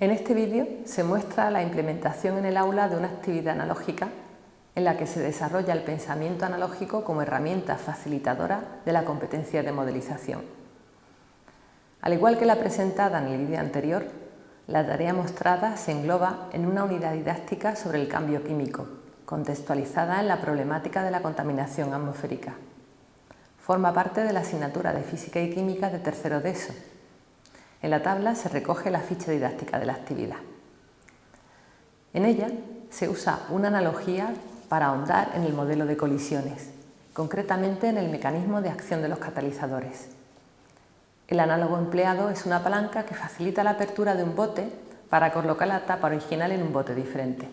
En este vídeo se muestra la implementación en el aula de una actividad analógica en la que se desarrolla el pensamiento analógico como herramienta facilitadora de la competencia de modelización. Al igual que la presentada en el vídeo anterior, la tarea mostrada se engloba en una unidad didáctica sobre el cambio químico, contextualizada en la problemática de la contaminación atmosférica. Forma parte de la asignatura de Física y Química de tercero de ESO. En la tabla se recoge la ficha didáctica de la actividad. En ella se usa una analogía para ahondar en el modelo de colisiones, concretamente en el mecanismo de acción de los catalizadores. El análogo empleado es una palanca que facilita la apertura de un bote para colocar la tapa original en un bote diferente.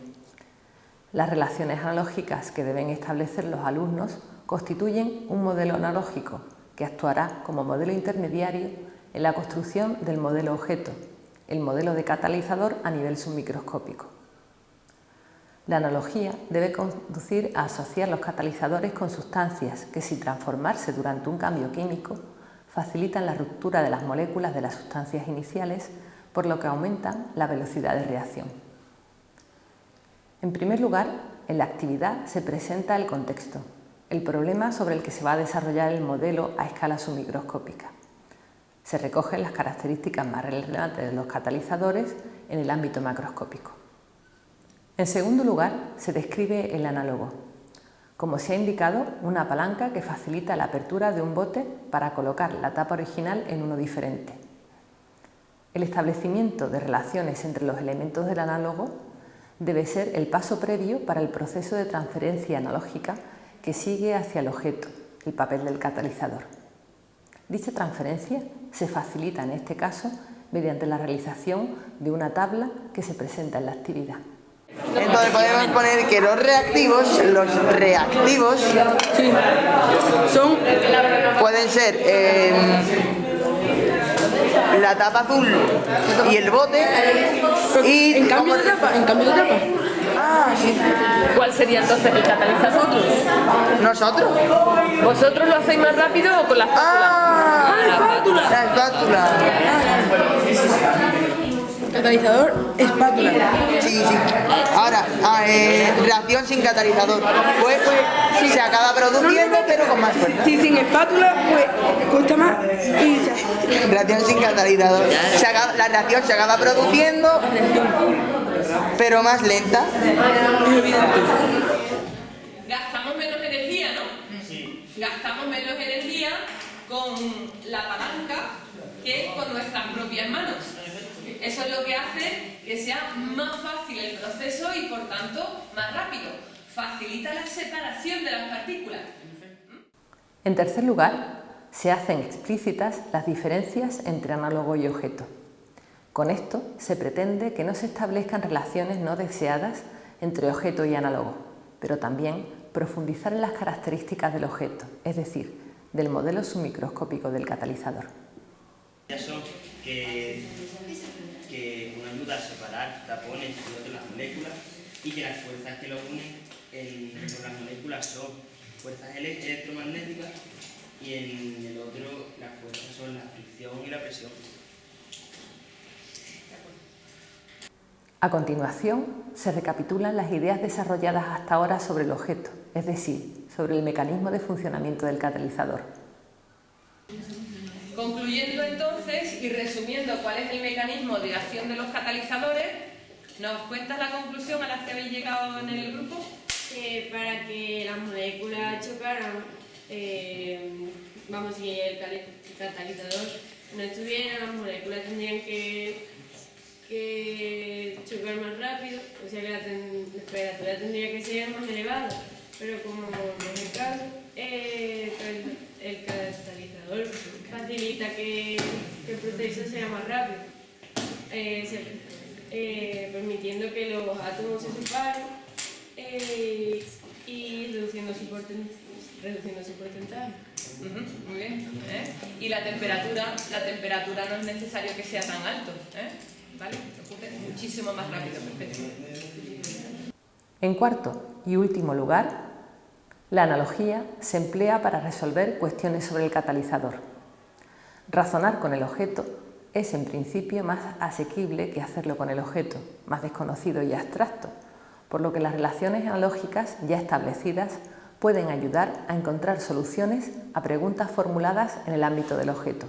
Las relaciones analógicas que deben establecer los alumnos constituyen un modelo analógico que actuará como modelo intermediario en la construcción del modelo objeto, el modelo de catalizador a nivel submicroscópico. La analogía debe conducir a asociar los catalizadores con sustancias que, sin transformarse durante un cambio químico, facilitan la ruptura de las moléculas de las sustancias iniciales, por lo que aumentan la velocidad de reacción. En primer lugar, en la actividad se presenta el contexto, el problema sobre el que se va a desarrollar el modelo a escala submicroscópica. Se recogen las características más relevantes de los catalizadores en el ámbito macroscópico. En segundo lugar, se describe el análogo. Como se ha indicado, una palanca que facilita la apertura de un bote para colocar la tapa original en uno diferente. El establecimiento de relaciones entre los elementos del análogo debe ser el paso previo para el proceso de transferencia analógica que sigue hacia el objeto, el papel del catalizador. Dicha transferencia se facilita en este caso mediante la realización de una tabla que se presenta en la actividad. Entonces podemos poner que los reactivos, los reactivos son, pueden ser eh, la tapa azul y el bote y en cambio de tapa, en cambio de tapa. Ah, sí. ¿Cuál sería entonces el catalizador? Nosotros. ¿Vosotros lo hacéis más rápido o con la espátula? Ah, la espátula. La espátula. Catalizador, espátula. Sí, sí. Ahora, ah, eh, reacción sin catalizador. Pues, pues se acaba produciendo, pero con más fuerza. Si sin espátula, pues cuesta más y Reacción sin catalizador. Se acaba- la reacción se acaba produciendo, pero más lenta. Gastamos menos energía, ¿no? Gastamos menos energía con la palanca que con nuestras propias manos. Eso es lo que hace que sea más fácil el proceso y por tanto más rápido. Facilita la separación de las partículas. En tercer lugar, se hacen explícitas las diferencias entre análogo y objeto. Con esto se pretende que no se establezcan relaciones no deseadas entre objeto y análogo, pero también profundizar en las características del objeto, es decir, del modelo submicroscópico del catalizador. que, que uno ayuda a separar tapones y otro las moléculas y que las fuerzas que lo unen en, las moléculas son fuerzas ele- electromagnéticas y en el otro las fuerzas son la fricción y la presión. A continuación, se recapitulan las ideas desarrolladas hasta ahora sobre el objeto, es decir, sobre el mecanismo de funcionamiento del catalizador. Concluyendo entonces y resumiendo cuál es el mecanismo de acción de los catalizadores, ¿nos cuentas la conclusión a la que habéis llegado en el grupo? que para que las moléculas chocaran, eh, vamos, si el catalizador no estuviera, las moléculas tendrían que, que más rápido, o sea que la, temperatura tendría que ser más elevada, pero como no es el caso, eh, el, catalizador facilita que, el proceso sea más rápido, eh, eh, permitiendo que los átomos se separen y reduciendo su, reduciendo su porcentaje. Muy bien. Y la temperatura, la temperatura no es necesario que sea tan alto. ¿eh? Muchísimo más rápido. En cuarto y último lugar, la analogía se emplea para resolver cuestiones sobre el catalizador. Razonar con el objeto es en principio más asequible que hacerlo con el objeto, más desconocido y abstracto, por lo que las relaciones analógicas ya establecidas pueden ayudar a encontrar soluciones a preguntas formuladas en el ámbito del objeto.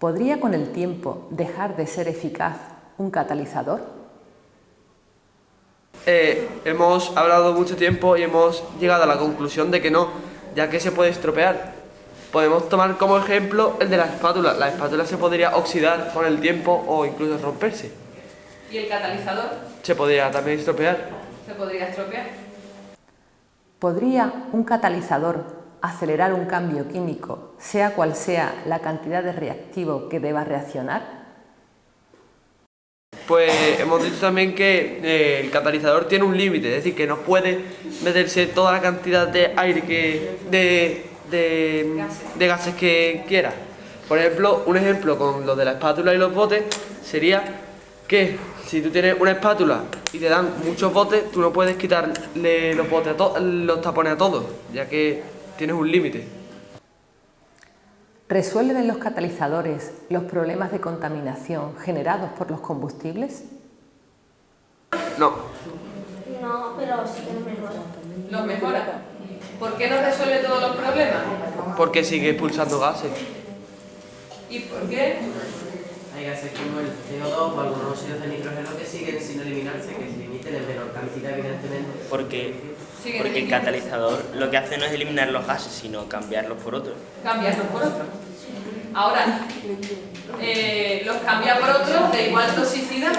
¿Podría con el tiempo dejar de ser eficaz un catalizador? Eh, hemos hablado mucho tiempo y hemos llegado a la conclusión de que no, ya que se puede estropear. Podemos tomar como ejemplo el de la espátula. La espátula se podría oxidar con el tiempo o incluso romperse. ¿Y el catalizador? Se podría también estropear. Se podría estropear. ¿Podría un catalizador acelerar un cambio químico, sea cual sea la cantidad de reactivo que deba reaccionar? Pues hemos dicho también que eh, el catalizador tiene un límite, es decir, que no puede meterse toda la cantidad de aire que de, de gases que quiera. Por ejemplo, un ejemplo con lo de la espátula y los botes sería que si tú tienes una espátula y te dan muchos botes, tú no puedes quitarle los botes los tapones a todos, ya que tienes un límite. ¿Resuelven los catalizadores los problemas de contaminación generados por los combustibles? No. No, pero sí que los mejora. ¿Los mejora? ¿Por qué no resuelve todos los problemas? Porque sigue expulsando gases. ¿Y por qué? Hay gases como el CO2 o algunos óxidos de nitrógeno que siguen sin eliminarse, que se limiten en menor cantidad, evidentemente. Porque porque el catalizador lo que hace no es eliminar los gases, sino cambiarlos por otros. Cambiarlos por otros. Ahora, eh, ¿los cambia por otros de igual toxicidad?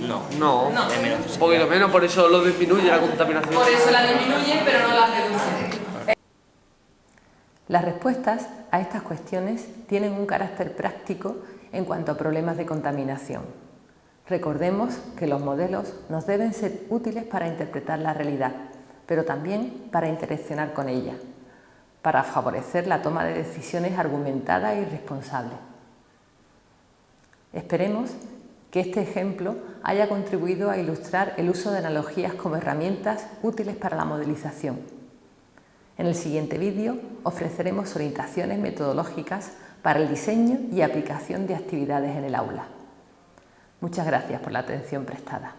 No, no, no. de menos Un poquito menos, por eso lo disminuye la contaminación. Por eso la disminuye, pero no la reduce. Las respuestas a estas cuestiones tienen un carácter práctico en cuanto a problemas de contaminación. Recordemos que los modelos nos deben ser útiles para interpretar la realidad, pero también para interaccionar con ella, para favorecer la toma de decisiones argumentada y responsable. Esperemos que este ejemplo haya contribuido a ilustrar el uso de analogías como herramientas útiles para la modelización. En el siguiente vídeo ofreceremos orientaciones metodológicas para el diseño y aplicación de actividades en el aula. Muchas gracias por la atención prestada.